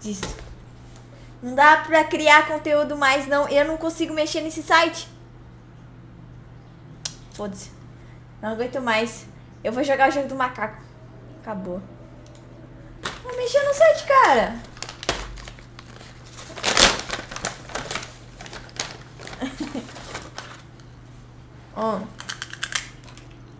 disso Não dá pra criar conteúdo mais, não. Eu não consigo mexer nesse site. Foda-se. Não aguento mais. Eu vou jogar o jogo do macaco. Acabou. Vou mexer no site, cara. Ó.